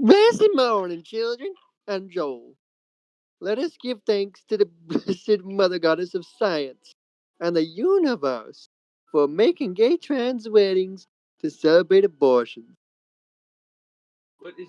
Blessed morning, children, and Joel. Let us give thanks to the blessed Mother Goddess of Science and the universe for making gay trans weddings to celebrate abortion. What is